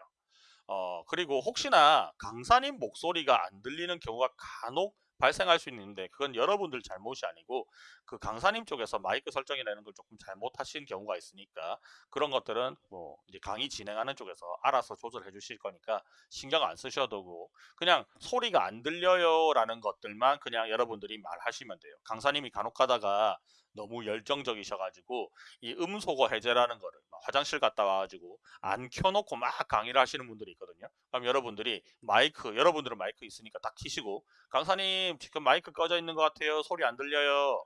어, 그리고 혹시나 강사님 목소리가 안 들리는 경우가 간혹 발생할 수 있는데 그건 여러분들 잘못이 아니고 그 강사님 쪽에서 마이크 설정이라는 걸 조금 잘못하신 경우가 있으니까 그런 것들은 뭐 이제 강의 진행하는 쪽에서 알아서 조절해 주실 거니까 신경 안 쓰셔도 되고 그냥 소리가 안 들려요 라는 것들만 그냥 여러분들이 말하시면 돼요. 강사님이 간혹 가다가 너무 열정적이셔가지고 이 음소거 해제라는 거를 화장실 갔다 와가지고 안 켜놓고 막 강의를 하시는 분들이 있거든요. 그럼 여러분들이 마이크, 여러분들은 마이크 있으니까 딱 키시고 강사님 지금 마이크 꺼져 있는 것 같아요. 소리 안 들려요.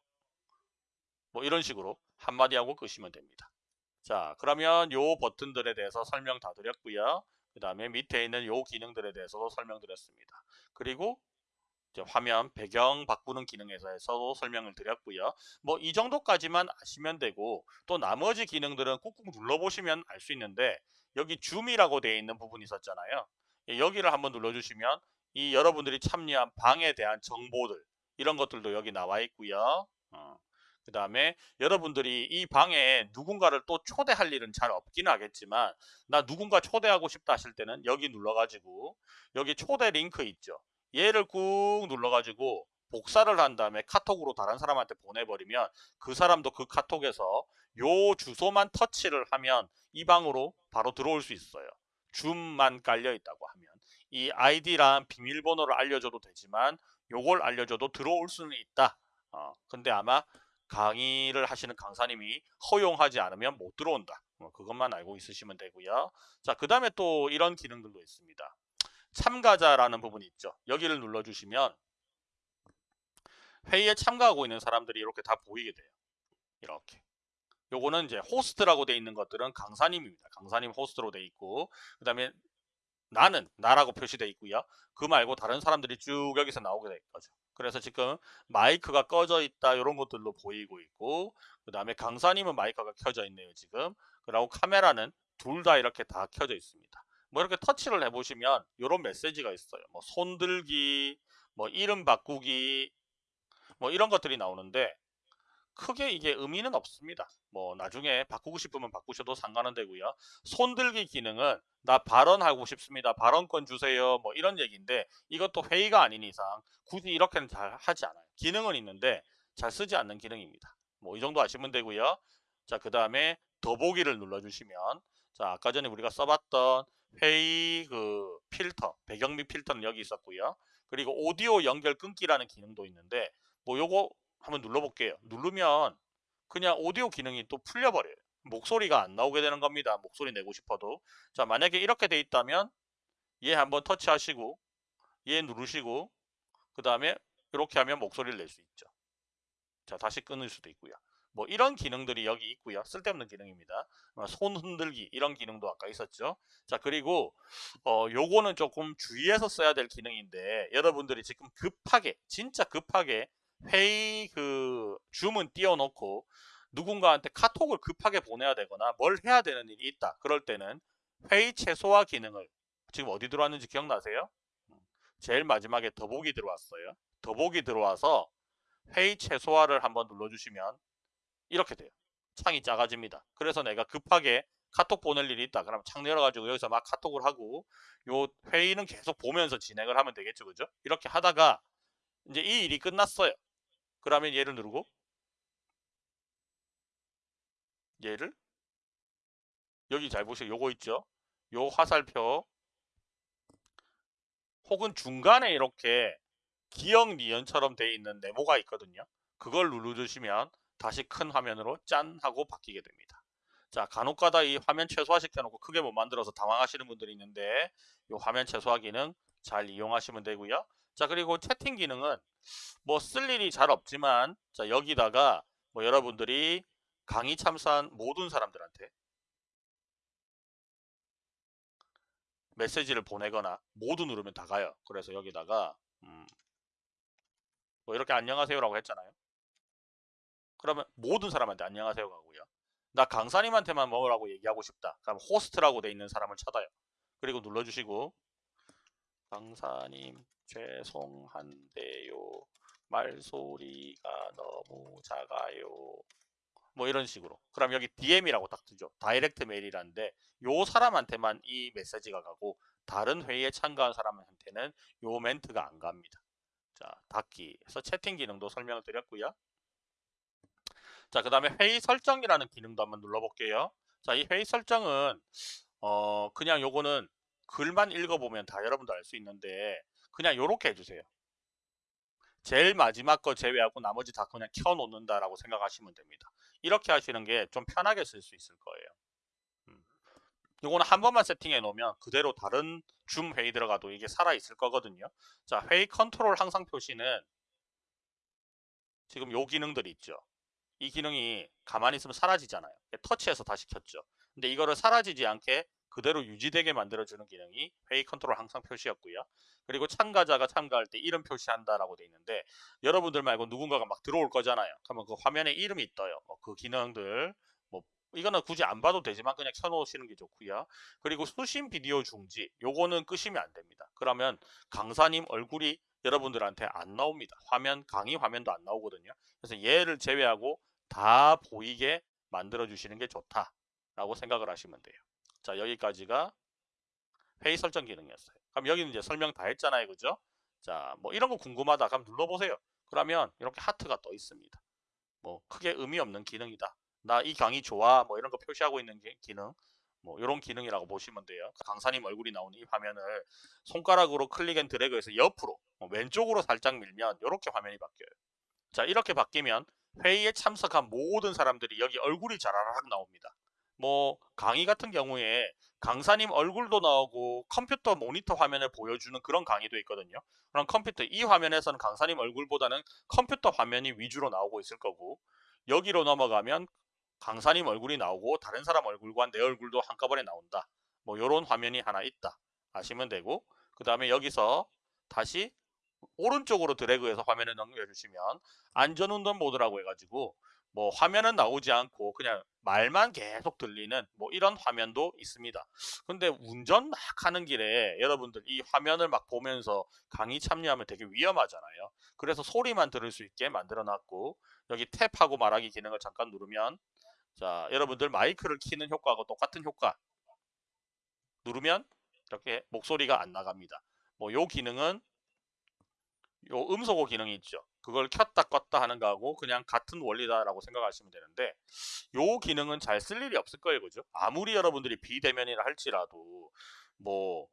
뭐 이런 식으로 한마디 하고 끄시면 됩니다. 자 그러면 요 버튼들에 대해서 설명 다 드렸고요. 그 다음에 밑에 있는 요 기능들에 대해서도 설명드렸습니다. 그리고 화면 배경 바꾸는 기능에서도 설명을 드렸고요. 뭐 이 정도까지만 아시면 되고 또 나머지 기능들은 꾹꾹 눌러보시면 알 수 있는데 여기 줌이라고 되어 있는 부분이 있었잖아요. 예, 여기를 한번 눌러주시면 이 여러분들이 참여한 방에 대한 정보들 이런 것들도 여기 나와 있고요. 어. 그 다음에 여러분들이 이 방에 누군가를 또 초대할 일은 잘 없기는 하겠지만 나 누군가 초대하고 싶다 하실 때는 여기 눌러가지고 여기 초대 링크 있죠. 얘를 꾹 눌러가지고 복사를 한 다음에 카톡으로 다른 사람한테 보내버리면 그 사람도 그 카톡에서 요 주소만 터치를 하면 이 방으로 바로 들어올 수 있어요. 줌만 깔려 있다고 하면 이 아이디랑 비밀번호를 알려줘도 되지만 요걸 알려줘도 들어올 수는 있다. 어, 근데 아마 강의를 하시는 강사님이 허용하지 않으면 못 들어온다. 뭐 그것만 알고 있으시면 되고요. 자, 그 다음에 또 이런 기능들도 있습니다. 참가자라는 부분이 있죠. 여기를 눌러주시면 회의에 참가하고 있는 사람들이 이렇게 다 보이게 돼요. 이렇게. 요거는 이제 호스트라고 돼 있는 것들은 강사님입니다. 강사님 호스트로 돼 있고 그 다음에 나는 나라고 표시되어 있고요. 그 말고 다른 사람들이 쭉 여기서 나오게 될 거죠. 그래서 지금 마이크가 꺼져 있다 이런 것들로 보이고 있고 그 다음에 강사님은 마이크가 켜져 있네요 지금 그리고 카메라는 둘 다 이렇게 다 켜져 있습니다 뭐 이렇게 터치를 해보시면 이런 메시지가 있어요 뭐 손들기 뭐 이름 바꾸기 뭐 이런 것들이 나오는데 크게 이게 의미는 없습니다. 뭐 나중에 바꾸고 싶으면 바꾸셔도 상관은 되고요. 손들기 기능은 나 발언하고 싶습니다. 발언권 주세요. 뭐 이런 얘기인데 이것도 회의가 아닌 이상 굳이 이렇게는 잘 하지 않아요. 기능은 있는데 잘 쓰지 않는 기능입니다. 뭐 이 정도 아시면 되고요. 자, 그 다음에 더보기를 눌러주시면 자, 아까 전에 우리가 써봤던 회의 그 필터, 배경미 필터는 여기 있었고요. 그리고 오디오 연결 끊기라는 기능도 있는데 뭐 요거 한번 눌러볼게요. 누르면 그냥 오디오 기능이 또 풀려버려요. 목소리가 안 나오게 되는 겁니다. 목소리 내고 싶어도. 자, 만약에 이렇게 돼 있다면 얘 한번 터치하시고 얘 누르시고 그 다음에 이렇게 하면 목소리를 낼 수 있죠. 자, 다시 끊을 수도 있고요. 뭐 이런 기능들이 여기 있고요. 쓸데없는 기능입니다. 어, 손 흔들기 이런 기능도 아까 있었죠. 자 그리고 어 요거는 조금 주의해서 써야 될 기능인데 여러분들이 지금 급하게 진짜 급하게 회의 그 줌은 띄워놓고 누군가한테 카톡을 급하게 보내야 되거나 뭘 해야 되는 일이 있다. 그럴 때는 회의 최소화 기능을 지금 어디 들어왔는지 기억나세요? 제일 마지막에 더보기 들어왔어요. 더보기 들어와서 회의 최소화를 한번 눌러주시면 이렇게 돼요. 창이 작아집니다. 그래서 내가 급하게 카톡 보낼 일이 있다. 그러면 창 열어가지고 여기서 막 카톡을 하고 요 회의는 계속 보면서 진행을 하면 되겠죠. 그죠? 이렇게 하다가 이제 이 일이 끝났어요. 그러면 얘를 누르고 얘를 여기 잘 보세요. 요거 있죠. 요 화살표 혹은 중간에 이렇게 기억 니언처럼 되어 있는 네모가 있거든요. 그걸 누르주시면 다시 큰 화면으로 짠 하고 바뀌게 됩니다. 자 간혹가다 이 화면 최소화 시켜놓고 크게 못 만들어서 당황하시는 분들이 있는데 이 화면 최소화 기능 잘 이용하시면 되고요. 자 그리고 채팅 기능은 뭐 쓸 일이 잘 없지만 자 여기다가 뭐 여러분들이 강의 참사한 모든 사람들한테 메시지를 보내거나 모두 누르면 다 가요. 그래서 여기다가 음, 뭐 이렇게 안녕하세요라고 했잖아요. 그러면 모든 사람한테 안녕하세요 가고요. 나 강사님한테만 뭐라고 얘기하고 싶다. 그럼 호스트라고 돼 있는 사람을 찾아요. 그리고 눌러주시고 강사님 죄송한데요. 말소리가 너무 작아요. 뭐 이런 식으로. 그럼 여기 DM이라고 딱 뜨죠. 다이렉트 메일이라는데 요 사람한테만 이 메시지가 가고 다른 회의에 참가한 사람한테는 요 멘트가 안 갑니다. 자, 닫기. 그래서 채팅 기능도 설명을 드렸고요. 자, 그 다음에 회의 설정이라는 기능도 한번 눌러볼게요. 자, 이 회의 설정은 어 그냥 요거는 글만 읽어보면 다 여러분도 알 수 있는데 그냥 요렇게 해주세요. 제일 마지막 거 제외하고 나머지 다 그냥 켜놓는다라고 생각하시면 됩니다. 이렇게 하시는 게 좀 편하게 쓸 수 있을 거예요. 음. 요거는 한 번만 세팅해 놓으면 그대로 다른 줌 회의 들어가도 이게 살아 있을 거거든요. 자, 회의 컨트롤 항상 표시는 지금 요 기능들이 있죠. 이 기능이 가만히 있으면 사라지잖아요. 터치해서 다시 켰죠. 근데 이거를 사라지지 않게 그대로 유지되게 만들어주는 기능이 회의 컨트롤 항상 표시였고요. 그리고 참가자가 참가할 때 이름 표시한다라고 돼 있는데 여러분들 말고 누군가가 막 들어올 거잖아요. 그러면 그 화면에 이름이 떠요. 뭐그 기능들 뭐 이거는 굳이 안 봐도 되지만 그냥 켜놓으시는 게 좋고요. 그리고 수신 비디오 중지 요거는 끄시면 안 됩니다. 그러면 강사님 얼굴이 여러분들한테 안 나옵니다. 화면 강의 화면도 안 나오거든요. 그래서 얘를 제외하고 다 보이게 만들어 주시는 게 좋다라고 생각을 하시면 돼요. 자 여기까지가 회의 설정 기능이었어요. 그럼 여기는 이제 설명 다 했잖아요. 그죠? 자, 뭐 이런 거 궁금하다. 그럼 눌러보세요. 그러면 이렇게 하트가 떠 있습니다. 뭐 크게 의미 없는 기능이다. 나 이 강의 좋아. 뭐 이런 거 표시하고 있는 기능. 뭐 이런 기능이라고 보시면 돼요. 강사님 얼굴이 나오는 이 화면을 손가락으로 click and drag해서 옆으로 뭐 왼쪽으로 살짝 밀면 이렇게 화면이 바뀌어요. 자 이렇게 바뀌면 회의에 참석한 모든 사람들이 여기 얼굴이 자라락 나옵니다. 뭐 강의 같은 경우에 강사님 얼굴도 나오고 컴퓨터 모니터 화면을 보여주는 그런 강의도 있거든요. 그럼 컴퓨터 이 화면에서는 강사님 얼굴보다는 컴퓨터 화면이 위주로 나오고 있을 거고 여기로 넘어가면 강사님 얼굴이 나오고 다른 사람 얼굴과 내 얼굴도 한꺼번에 나온다. 뭐 이런 화면이 하나 있다. 아시면 되고 그 다음에 여기서 다시 오른쪽으로 드래그해서 화면을 넘겨주시면 안전운전 모드라고 해가지고 뭐 화면은 나오지 않고 그냥 말만 계속 들리는 뭐 이런 화면도 있습니다. 근데 운전 막 하는 길에 여러분들 이 화면을 막 보면서 강의 참여하면 되게 위험하잖아요. 그래서 소리만 들을 수 있게 만들어 놨고 여기 탭하고 말하기 기능을 잠깐 누르면 자 여러분들 마이크를 키는 효과하고 똑같은 효과 누르면 이렇게 목소리가 안 나갑니다. 뭐 요 기능은 요 음소거 기능이 있죠. 그걸 켰다 껐다 하는 거하고 그냥 같은 원리다라고 생각하시면 되는데 요 기능은 잘 쓸 일이 없을 거예요. 그죠? 아무리 여러분들이 비대면이라 할지라도 뭐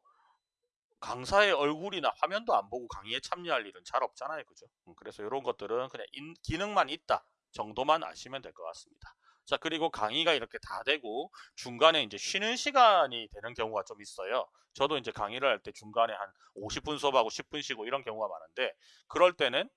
강사의 얼굴이나 화면도 안 보고 강의에 참여할 일은 잘 없잖아요. 그죠? 음, 그래서 이런 것들은 그냥 인, 기능만 있다 정도만 아시면 될 것 같습니다. 자 그리고 강의가 이렇게 다 되고 중간에 이제 쉬는 시간이 되는 경우가 좀 있어요. 저도 이제 강의를 할 때 중간에 한 50분 수업하고 10분 쉬고 이런 경우가 많은데 그럴 때는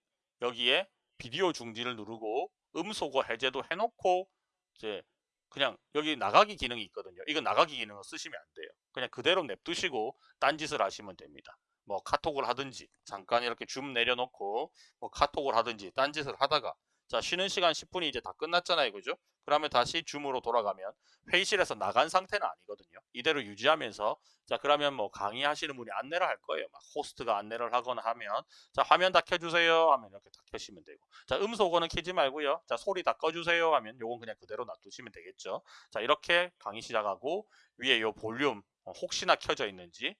여기에 비디오 중지를 누르고 음소거 해제도 해놓고 이제 그냥 여기 나가기 기능이 있거든요. 이거 나가기 기능을 쓰시면 안 돼요. 그냥 그대로 냅두시고 딴짓을 하시면 됩니다. 뭐 카톡을 하든지 잠깐 이렇게 줌 내려놓고 뭐 카톡을 하든지 딴짓을 하다가 자 쉬는 시간 10분이 이제 다 끝났잖아요 그죠? 그러면 다시 줌으로 돌아가면 회의실에서 나간 상태는 아니거든요. 이대로 유지하면서 자 그러면 뭐 강의하시는 분이 안내를 할 거예요. 막 호스트가 안내를 하거나 하면 자 화면 다 켜주세요 하면 이렇게 다 켜시면 되고. 자 음소거는 켜지 말고요. 자 소리 다 꺼주세요 하면 요건 그냥 그대로 놔두시면 되겠죠. 자 이렇게 강의 시작하고 위에 요 볼륨 어, 혹시나 켜져 있는지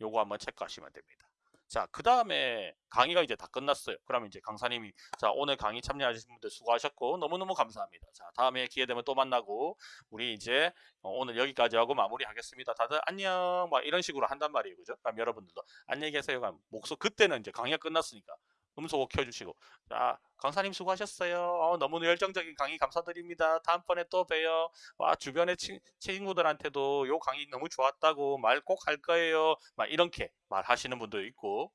요거 한번 체크하시면 됩니다 자, 그 다음에 강의가 이제 다 끝났어요. 그러면 이제 강사님이 자, 오늘 강의 참여하신 분들 수고하셨고 너무너무 감사합니다. 자, 다음에 기회 되면 또 만나고 우리 이제 어, 오늘 여기까지 하고 마무리하겠습니다. 다들 안녕 막 이런 식으로 한단 말이에요. 그죠? 그럼 여러분들도 안녕히 계세요. 목소 그때는 이제 강의가 끝났으니까 음소거 켜주시고. 자 강사님 수고하셨어요. 어, 너무 열정적인 강의 감사드립니다. 다음번에 또 봬요. 와 주변의 친, 친구들한테도 요 강의 너무 좋았다고 말 꼭 할 거예요. 막 이렇게 말하시는 분도 있고.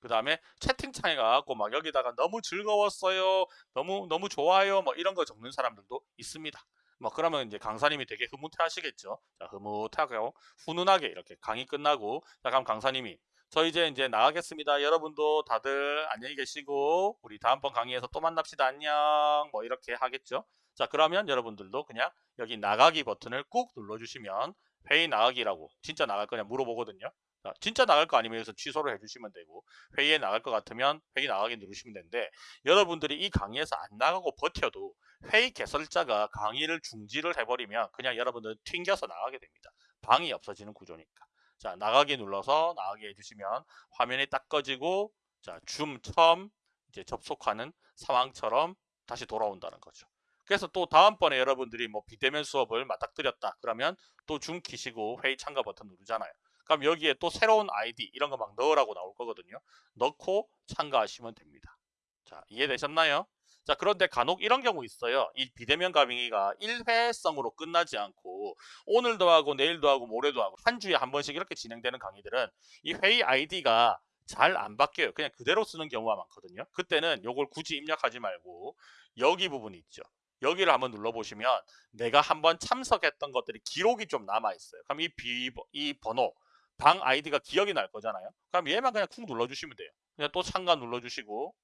그 다음에 채팅창에 가갖고 막 여기다가 너무 즐거웠어요. 너무 너무 좋아요. 뭐 이런 거 적는 사람들도 있습니다. 뭐 그러면 이제 강사님이 되게 흐뭇해 하시겠죠. 자 흐뭇하고 훈훈하게 이렇게 강의 끝나고. 자 그럼 강사님이 저 이제 이제 나가겠습니다. 여러분도 다들 안녕히 계시고 우리 다음번 강의에서 또 만납시다. 안녕. 뭐 이렇게 하겠죠. 자 그러면 여러분들도 그냥 여기 나가기 버튼을 꾹 눌러주시면 회의 나가기라고 진짜 나갈 거냐 물어보거든요. 자, 진짜 나갈 거 아니면 여기서 취소를 해주시면 되고 회의에 나갈 것 같으면 회의 나가기 누르시면 되는데 여러분들이 이 강의에서 안 나가고 버텨도 회의 개설자가 강의를 중지를 해버리면 그냥 여러분들 튕겨서 나가게 됩니다. 방이 없어지는 구조니까. 자 나가기 눌러서 나가게 해주시면 화면이 딱 꺼지고 자 줌 처음 이제 접속하는 상황처럼 다시 돌아온다는 거죠. 그래서 또 다음번에 여러분들이 뭐 비대면 수업을 맞닥뜨렸다 그러면 또 줌 키시고 회의 참가 버튼 누르잖아요. 그럼 여기에 또 새로운 아이디 이런 거 막 넣으라고 나올 거거든요. 넣고 참가하시면 됩니다. 자 이해되셨나요? 자 그런데 간혹 이런 경우 있어요. 이 비대면 강의가 일회성으로 끝나지 않고 오늘도 하고 내일도 하고 모레도 하고 한 주에 한 번씩 이렇게 진행되는 강의들은 이 회의 아이디가 잘 안 바뀌어요. 그냥 그대로 쓰는 경우가 많거든요. 그때는 이걸 굳이 입력하지 말고 여기 부분이 있죠. 여기를 한번 눌러보시면 내가 한번 참석했던 것들이 기록이 좀 남아있어요. 그럼 이, 비, 이 번호, 방 아이디가 기억이 날 거잖아요. 그럼 얘만 그냥 쿵 눌러주시면 돼요. 그냥 또 참가 눌러주시고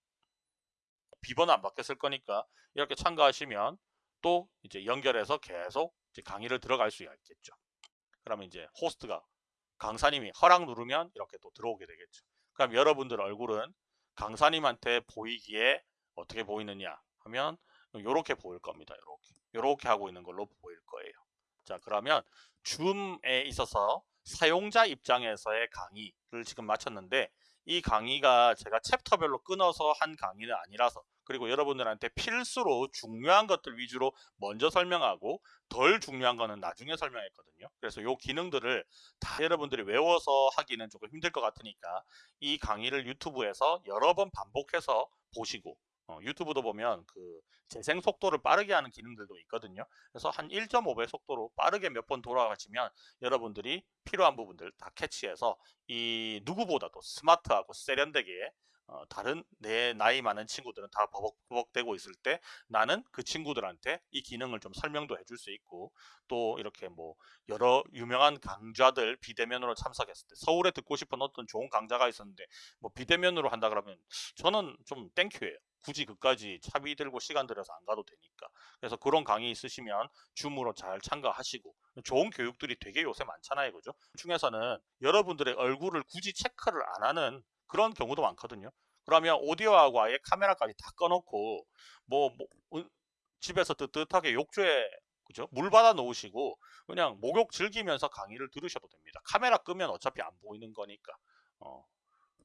비번은 안 바뀌었을 거니까 이렇게 참가하시면 또 이제 연결해서 계속 이제 강의를 들어갈 수 있겠죠. 그러면 이제 호스트가 강사님이 허락 누르면 이렇게 또 들어오게 되겠죠. 그럼 여러분들 얼굴은 강사님한테 보이기에 어떻게 보이느냐 하면 이렇게 보일 겁니다. 이렇게 이렇게 하고 있는 걸로 보일 거예요. 자 그러면 줌에 있어서 사용자 입장에서의 강의를 지금 마쳤는데 이 강의가 제가 챕터별로 끊어서 한 강의는 아니라서 그리고 여러분들한테 필수로 중요한 것들 위주로 먼저 설명하고 덜 중요한 거는 나중에 설명했거든요. 그래서 요 기능들을 다 여러분들이 외워서 하기는 조금 힘들 것 같으니까 이 강의를 유튜브에서 여러 번 반복해서 보시고 어, 유튜브도 보면 그 재생 속도를 빠르게 하는 기능들도 있거든요. 그래서 한 1.5배 속도로 빠르게 몇 번 돌아가시면 여러분들이 필요한 부분들 다 캐치해서 이 누구보다도 스마트하고 세련되게 어, 다른 내 나이 많은 친구들은 다 버벅버벅대고 있을 때 나는 그 친구들한테 이 기능을 좀 설명도 해줄 수 있고 또 이렇게 뭐 여러 유명한 강좌들 비대면으로 참석했을 때 서울에 듣고 싶은 어떤 좋은 강좌가 있었는데 뭐 비대면으로 한다 그러면 저는 좀 땡큐예요. 굳이 그까지 차비 들고 시간 들여서 안 가도 되니까 그래서 그런 강의 있으시면 줌으로 잘 참가하시고 좋은 교육들이 되게 요새 많잖아요 그죠 중에서는 여러분들의 얼굴을 굳이 체크를 안 하는 그런 경우도 많거든요 그러면 오디오하고 아예 카메라까지 다 꺼놓고 뭐, 뭐 집에서 뜨뜻하게 욕조에 그죠? 물 받아 놓으시고 그냥 목욕 즐기면서 강의를 들으셔도 됩니다. 카메라 끄면 어차피 안 보이는 거니까. 어,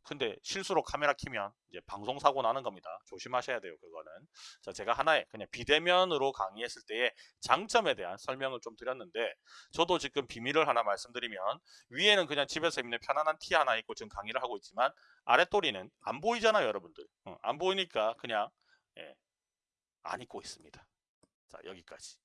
근데 실수로 카메라 키면 이제 방송 사고 나는 겁니다. 조심하셔야 돼요. 그거는. 자, 제가 하나의 그냥 비대면으로 강의했을 때의 장점에 대한 설명을 좀 드렸는데 저도 지금 비밀을 하나 말씀드리면 위에는 그냥 집에서 입는 편안한 티 하나 입고 지금 강의를 하고 있지만 아랫도리는 안 보이잖아요, 여러분들. 어, 안 보이니까 그냥 예, 안 입고 있습니다. 자, 여기까지.